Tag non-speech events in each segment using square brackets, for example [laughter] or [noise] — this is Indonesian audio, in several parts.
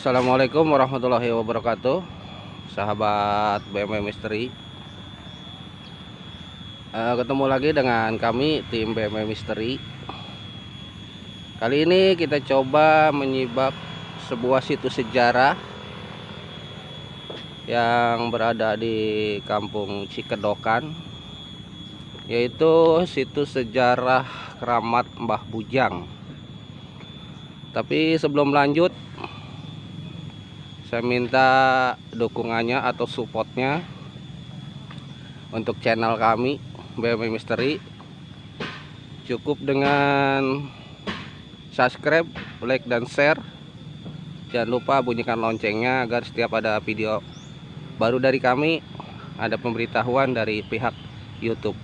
Assalamualaikum warahmatullahi wabarakatuh. Sahabat BMW Misteri uh, Ketemu lagi dengan kami tim BMW Misteri Kali ini kita coba menyibak sebuah situs sejarah Yang berada di kampung Cikedokan Yaitu situs sejarah keramat Mbah Bujang. Tapi sebelum lanjut saya minta dukungannya atau supportnya untuk channel kami BMW Misteri. Cukup dengan subscribe like dan share. Jangan lupa bunyikan loncengnya agar setiap ada video baru dari kami ada pemberitahuan dari pihak YouTube.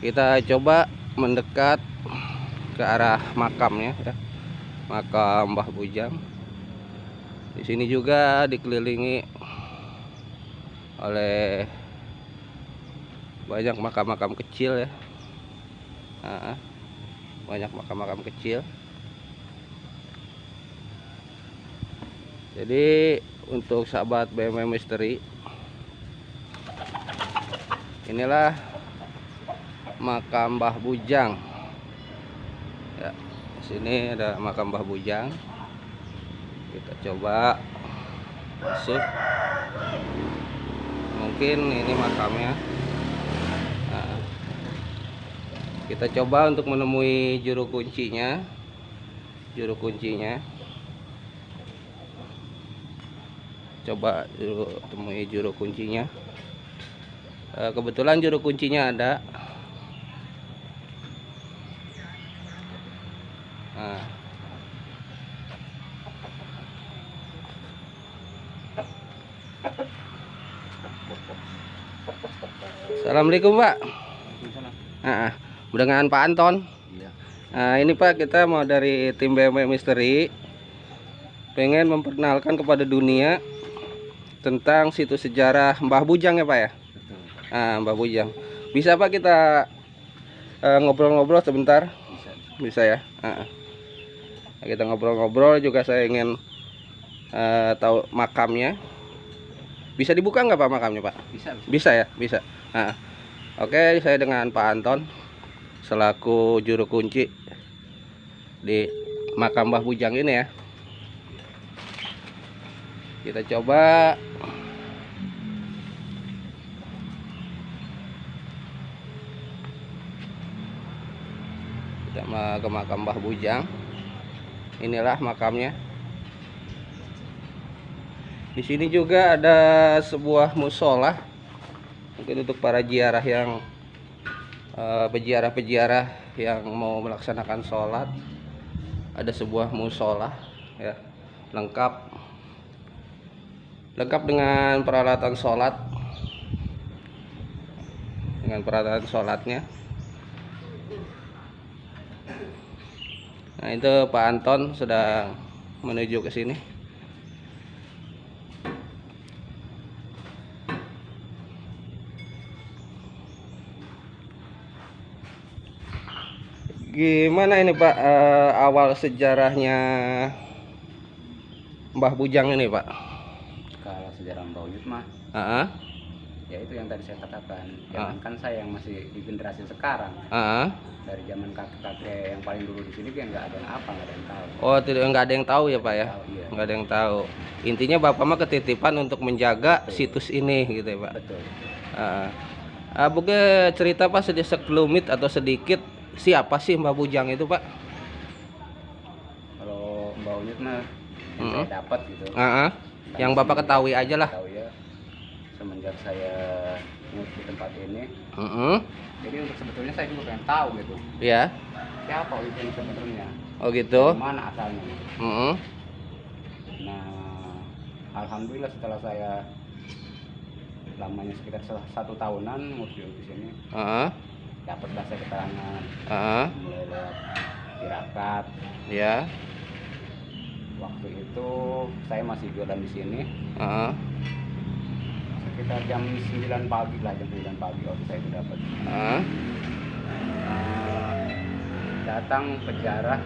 Kita coba mendekat ke arah makamnya ya makam Mbah Bujang di sini juga dikelilingi oleh banyak makam-makam kecil ya. Nah, banyak makam-makam kecil. Jadi untuk sahabat BMW Misteri inilah makam Mbah Bujang. Ya sini ada makam Mbah Bujang. Kita coba masuk. Mungkin ini makamnya. Nah, kita coba untuk menemui juru kuncinya. Juru kuncinya. Coba temui juru kuncinya. Eh, kebetulan juru kuncinya ada Assalamualaikum Pak. Nah, dengan Pak Anton. Iya. Nah, ini Pak kita mau dari tim BMW Misteri pengen memperkenalkan kepada dunia tentang situs sejarah Mbah Bujang ya Pak ya. Betul. Nah, Mbah Bujang. Bisa Pak kita eh, ngobrol-ngobrol uh, sebentar? Bisa. Bisa ya. Nah kita ngobrol-ngobrol juga saya ingin uh, tahu makamnya bisa dibuka nggak pak makamnya pak? Bisa bisa, bisa ya? Bisa. Nah, oke saya dengan pak Anton selaku juru kunci di makam Mbah Bujang ini ya. Kita coba. Kita ke makam Mbah Bujang. Inilah makamnya di sini juga ada sebuah musola. Mungkin untuk para jiarah yang uh, peziarah-peziarah yang mau melaksanakan sholat ada sebuah musola ya. Lengkap. Lengkap dengan peralatan sholat. Dengan peralatan sholatnya. Nah itu Pak Anton sedang menuju ke sini. Gimana ini Pak uh, awal sejarahnya Mbah Bujang ini Pak? Kalau sejarah Mbah Bujang mah, uh -huh. ya itu yang tadi saya katakan. Jangan uh -huh. kan saya yang masih di generasi sekarang. Uh -huh dari zaman kakek-kakek yang paling dulu di sini kan nggak ada yang apa nggak ada yang tahu oh tidak nggak ada yang tahu ya pak ya iya. nggak ada yang tahu intinya bapak mah ketitipan untuk menjaga betul. situs ini gitu ya pak betul uh, uh, bukan cerita pak sedikit sekelumit atau sedikit siapa sih mbak Bujang itu pak? Kalau mbak Unyut mah yang mm -hmm. saya dapat gitu. Uh -huh. yang bapak ketahui aja lah. ya. Semenjak saya di tempat ini. Uh -huh jadi untuk sebetulnya saya juga pengen tahu gitu. Ya siapa ini sebenarnya? Oh gitu. Mana asalnya? Mm -hmm. nah alhamdulillah setelah saya lamanya sekitar satu tahunan museum di sini uh -huh. Dapatlah saya keterangan. Uh -huh. mulai lewat tirakat ya waktu itu saya masih jualan di sini. Uh -huh sekitar jam 9 pagi lah jam 9 pagi waktu saya itu dapat uh. Uh, datang pejarah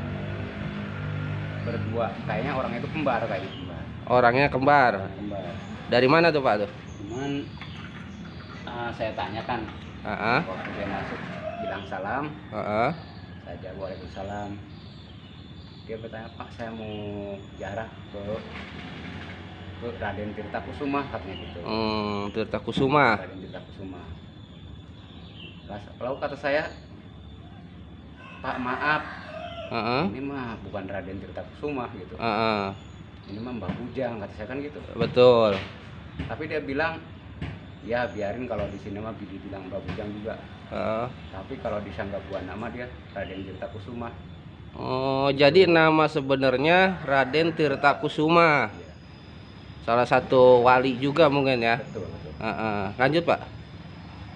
berdua. Kayaknya orang itu kembar kayaknya kembar. Orangnya kembar. kembar. Dari mana tuh Pak tuh? cuman ah, saya tanyakan. Heeh. waktu dia masuk bilang salam Heeh. saya jawab waalaikumsalam dia bertanya pak saya mau jarah ke ke Raden Tirta Kusuma katanya gitu Hmm, Tirta Kusuma. Raden Tirta Kusuma lalu kata saya pak maaf Heeh. ini mah bukan Raden Tirta Kusuma gitu Heeh. ini mah Mbah Bujang kata saya kan gitu Betul. tapi dia bilang ya biarin kalau di sini mah dibilang Mbah Bujang juga Heeh. tapi kalau di Sanggapura nama dia Raden Tirta Kusuma Oh, jadi nama sebenarnya Raden Tirta Kusuma. Iya, Salah satu wali juga mungkin ya. betul betul Heeh. Lanjut, Pak.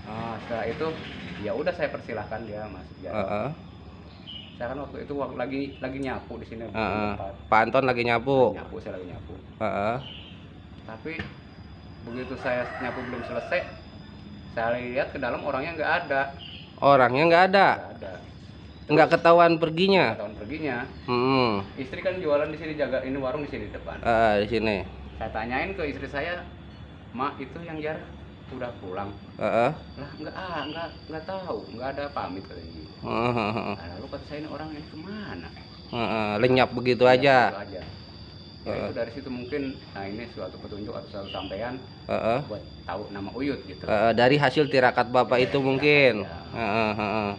Ah, setelah itu ya udah saya persilahkan dia masuk jarah Heeh. saya kan waktu itu waktu lagi lagi nyapu di sini Heeh. tempat. Pak Anton lagi nyapu. nyapu saya lagi nyapu Heeh. tapi begitu saya nyapu belum selesai saya lihat ke dalam orangnya nggak ada Orangnya nggak ada. nggak ada Nggak ketahuan perginya. tahun perginya Hmm. istri kan jualan di sini jaga ini warung di sini depan Ah, di sini. saya tanyain ke istri saya mak itu yang jar udah pulang Heeh. lah nggak ah nggak nggak tahu nggak ada pamit katanya gitu. Heeh. Nah, lalu kata saya ini orang ini ke mana Heeh. Lenyap begitu aja. gitu aja. Ya, itu dari situ mungkin nah ini suatu petunjuk atau suatu sampean Heeh. buat tahu nama Uyut gitu. Eh, dari hasil tirakat bapak itu mungkin Heeh, heeh,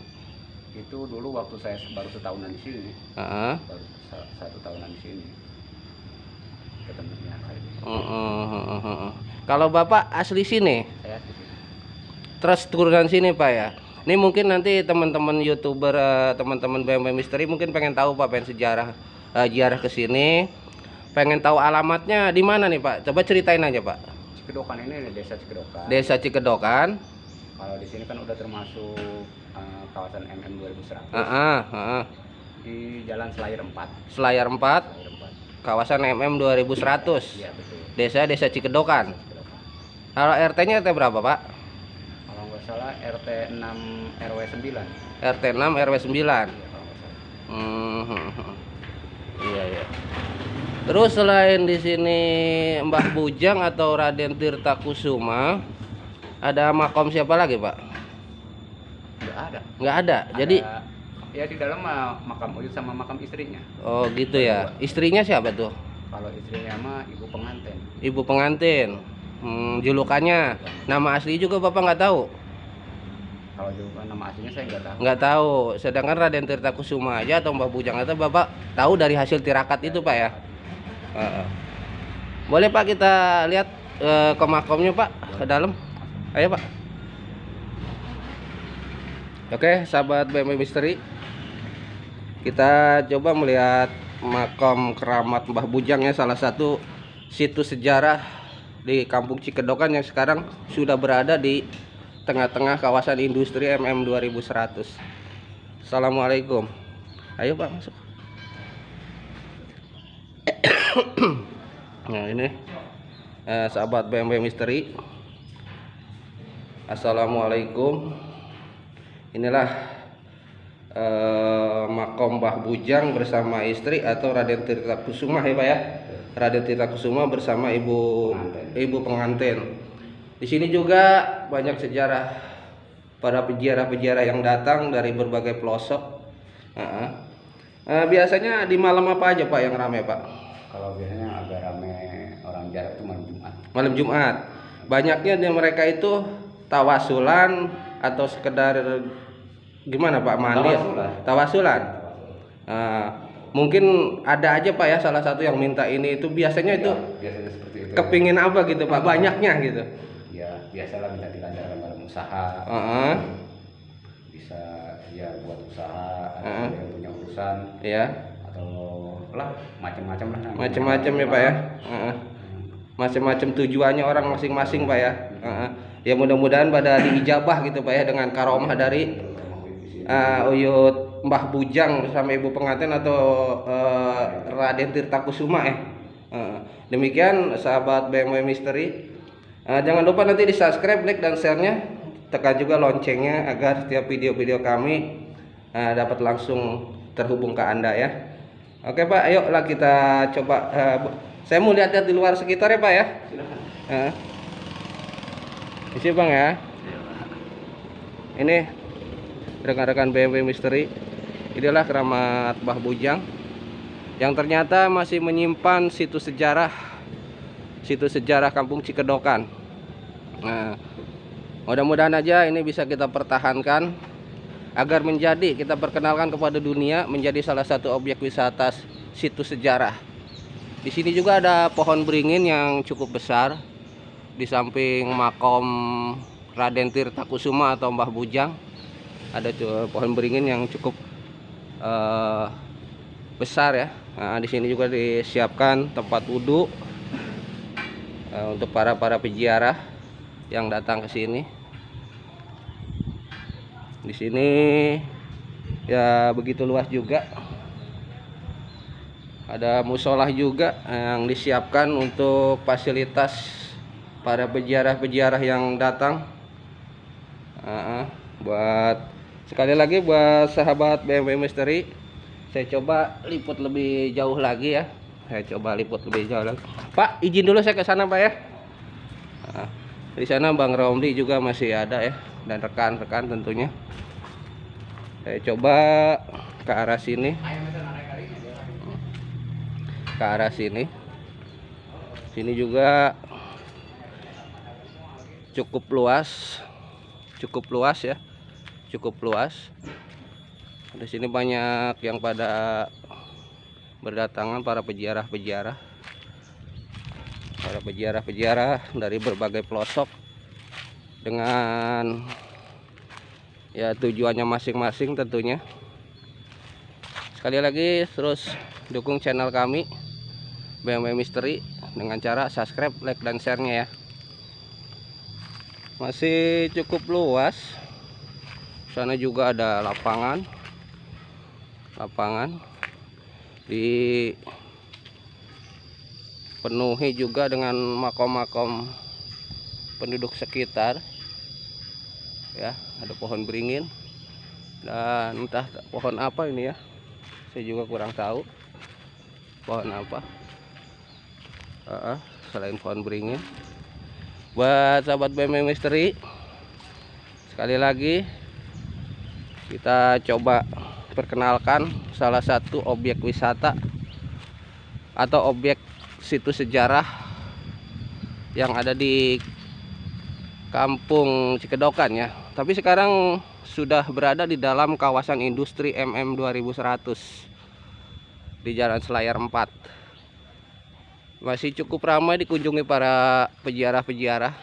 Itu dulu waktu saya baru setahunan di sini, heeh, baru sa- satu tahunan di sini. Ketemunya ini. heeh, heeh, heeh. kalau bapak asli sini Saya di sini. terus turunan sini pak ya ini mungkin nanti teman-teman youtuber eh, teman-teman BMW Misteri mungkin pengen tahu pak pengen sejarah eh, ziarah ke sini pengen tahu alamatnya di mana nih pak coba ceritain aja pak Cikedokan ini desa Cikedokan. desa Cikedokan Kalau di sini kan udah termasuk eh, kawasan MM 2100 Heeh, heeh. di Jalan Selayar 4. Selayar 4 Selayar 4. kawasan MM 2100 Iya betul. desa desa Cikedokan Cikedokan. kalau RT-nya RT berapa pak Kalau nggak salah RT 6 RW 9. RT 6 RW 9 Iya kalau nggak salah. Hmm. Ya. Terus selain di sini Mbah Bujang atau Raden Tirta Kusuma, ada makom siapa lagi Pak? Nggak ada. Nggak ada. Jadi Ada- ya di dalam makam Uyut sama makam istrinya. oh gitu ya. Istrinya siapa tuh? Kalau istrinya mah ibu pengantin. Ibu pengantin. Hmm, julukannya, nama asli juga Bapak nggak tahu. Kalau juga nama aslinya saya nggak tahu. Nggak tahu. Sedangkan Raden Tirta Kusuma aja atau Mbah Bujang itu Bapak tahu dari hasil tirakat itu Pak ya. Boleh Pak kita lihat eh, ke makomnya Pak ke dalam. Ayo Pak. Oke, sahabat BMW Misteri. Kita coba melihat makam keramat Mbah Bujang ya salah satu situs sejarah di Kampung Cikedokan yang sekarang sudah berada di tengah-tengah kawasan industri MM 2100. Assalamualaikum. Ayo Pak masuk. [coughs] nah ini eh, sahabat BMW Misteri. Assalamualaikum. Inilah eh, makom Mbah Bujang bersama istri atau Raden Tirta Kusuma ya Pak ya. Raden Tirta Kusuma bersama ibu ibu pengantin. Di sini juga banyak sejarah para peziarah-peziarah yang datang dari berbagai pelosok. Heeh. Eh, biasanya di malam apa aja Pak yang ramai Pak? Kalau biasanya agak rame orang jarak itu malam Jumat. Malam Jumat. Banyaknya di mereka itu tawasulan atau sekedar gimana Pak mandi? Tawasulan. Tawasulan. Eh, mungkin ada aja Pak ya salah satu yang minta ini itu biasanya itu biasanya seperti itu. kepingin apa gitu Pak? Banyaknya gitu. Ya biasalah minta dilancarkan dalam usaha. Heeh. Bisa ya buat usaha atau Heeh. yang punya urusan Ya. Lah macam-macam lah. Macam-macam ya Pak ya. Macam-macam tujuannya orang masing-masing Pak ya. Ya mudah-mudahan pada diijabah gitu Pak ya dengan karomah dari eh, Uyut Mbah Bujang bersama ibu pengantin atau eh, Raden Tirta Kusuma ya. Demikian sahabat BMW Misteri. Eh, jangan lupa nanti di subscribe, like dan share-nya. Tekan juga loncengnya agar setiap video-video kami dapat langsung terhubung ke Anda ya. Oke Pak, ayo lah kita coba. Uh, saya mau lihat-lihat di luar sekitar ya Pak ya. Silakan. Uh. Isi Bang ya. Ini rekan-rekan BMW Misteri. Inilah keramat Bah Bujang yang ternyata masih menyimpan situs sejarah situs sejarah Kampung Cikedokan. Nah, mudah-mudahan aja ini bisa kita pertahankan agar menjadi kita perkenalkan kepada dunia menjadi salah satu objek wisata situs sejarah. Di sini juga ada pohon beringin yang cukup besar di samping makom Raden Tirta atau Mbah Bujang. Ada pohon beringin yang cukup uh, besar ya. Nah, di sini juga disiapkan tempat wudhu uh, untuk para para peziarah yang datang ke sini di sini ya begitu luas juga. Ada musola juga yang disiapkan untuk fasilitas para peziarah-peziarah yang datang. Uh, buat sekali lagi buat sahabat BMW Misteri saya coba liput lebih jauh lagi ya. Saya coba liput lebih jauh lagi. Pak izin dulu saya ke sana Pak ya. Nah, di sana Bang Romli juga masih ada ya dan rekan-rekan tentunya. Saya coba ke arah sini. Ke arah sini. Sini juga cukup luas. Cukup luas ya. Cukup luas. Di sini banyak yang pada berdatangan para peziarah-peziarah. Para peziarah-peziarah dari berbagai pelosok dengan ya tujuannya masing-masing tentunya. Sekali lagi terus dukung channel kami BMW Misteri dengan cara subscribe like dan share nya ya. Masih cukup luas. Sana juga ada lapangan. Lapangan. Dipenuhi juga dengan makom-makom penduduk sekitar ya ada pohon beringin dan entah pohon apa ini ya saya juga kurang tahu pohon apa. Uh, selain pohon beringin. Buat sahabat BMW misteri sekali lagi kita coba perkenalkan salah satu objek wisata atau objek situs sejarah yang ada di Kampung Cikedokan ya. Tapi sekarang sudah berada di dalam kawasan industri MM 2100 di Jalan Selayar 4. Masih cukup ramai dikunjungi para peziarah-peziarah.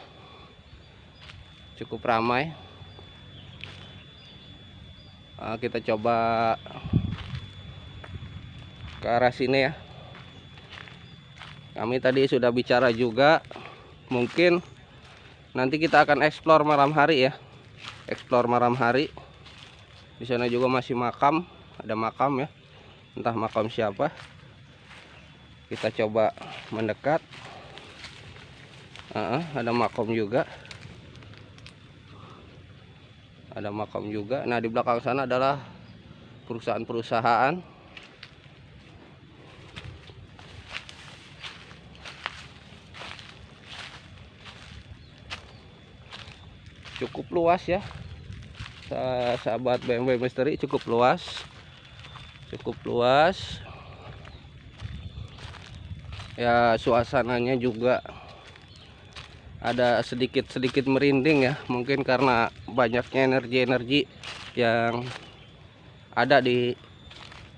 Cukup ramai. Nah, kita coba ke arah sini ya. Kami tadi sudah bicara juga mungkin nanti kita akan explore malam hari ya. Explore malam hari. Di sana juga masih makam ada makam ya. Entah makam siapa. Kita coba mendekat. Uh, ada makam juga. Ada makam juga. Nah di belakang sana adalah perusahaan-perusahaan cukup luas ya. Sahabat BMW Misteri cukup luas. Cukup luas. Ya suasananya juga ada sedikit-sedikit merinding ya. Mungkin karena banyaknya energi-energi yang ada di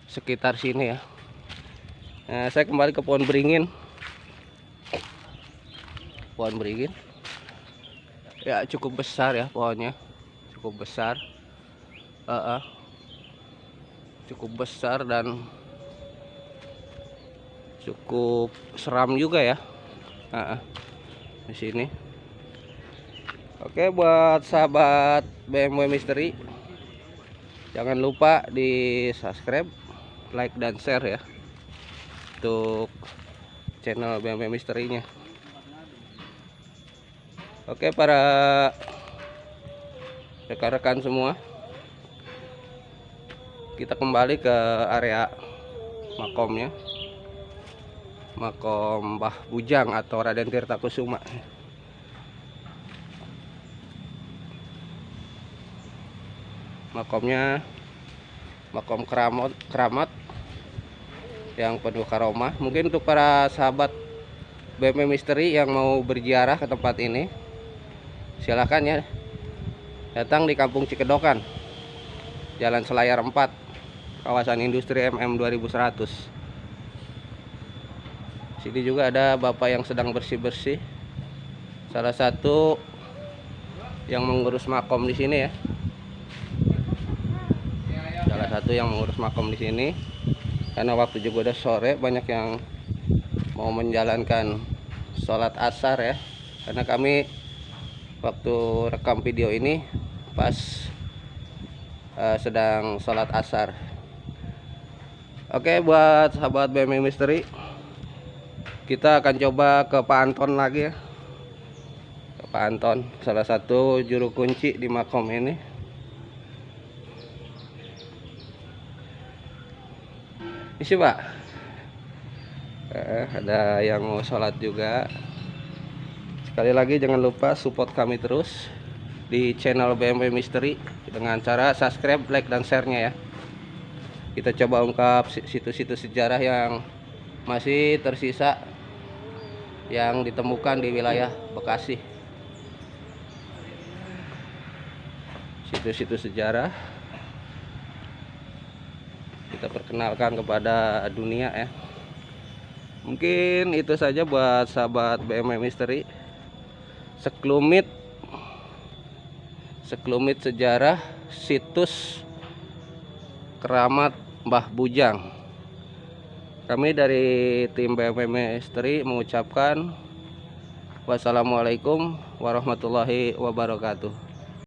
sekitar sini ya. Nah, saya kembali ke pohon beringin. Pohon beringin ya cukup besar ya pohonnya. Cukup besar. Uh, uh, cukup besar dan cukup seram juga ya. Uh, uh, di sini. Oke buat sahabat BMW Misteri jangan lupa di subscribe like dan share ya untuk channel BMW Misterinya Oke para rekan-rekan semua. Kita kembali ke area makomnya. Makom Mbah Bujang atau Raden Tirta Kusuma. Makomnya makom keramat keramat yang penuh karomah. Mungkin untuk para sahabat BM Misteri yang mau berziarah ke tempat ini silahkan ya. Datang di Kampung Cikedokan Jalan Selayar 4 kawasan industri MM 2100 sini juga ada bapak yang sedang bersih-bersih. Salah satu yang mengurus makom di sini ya. Salah satu yang mengurus makom di sini. Karena waktu juga udah sore banyak yang mau menjalankan sholat asar ya. Karena kami waktu rekam video ini pas uh, sedang sholat asar. Oke buat sahabat BMI Misteri kita akan coba ke Pak Anton lagi ya. Ke Pak Anton salah satu juru kunci di makom ini. Isi pak. Eh, ada yang mau sholat juga sekali lagi jangan lupa support kami terus di channel BMW Misteri dengan cara subscribe like dan share nya ya. Kita coba ungkap situs-situs sejarah yang masih tersisa yang ditemukan di wilayah Bekasi. Situs-situs sejarah kita perkenalkan kepada dunia ya. Mungkin itu saja buat sahabat BMM Misteri sekelumit sekelumit sejarah situs keramat Mbah Bujang. Kami dari tim BMM Misteri mengucapkan wassalamualaikum warahmatullahi wabarakatuh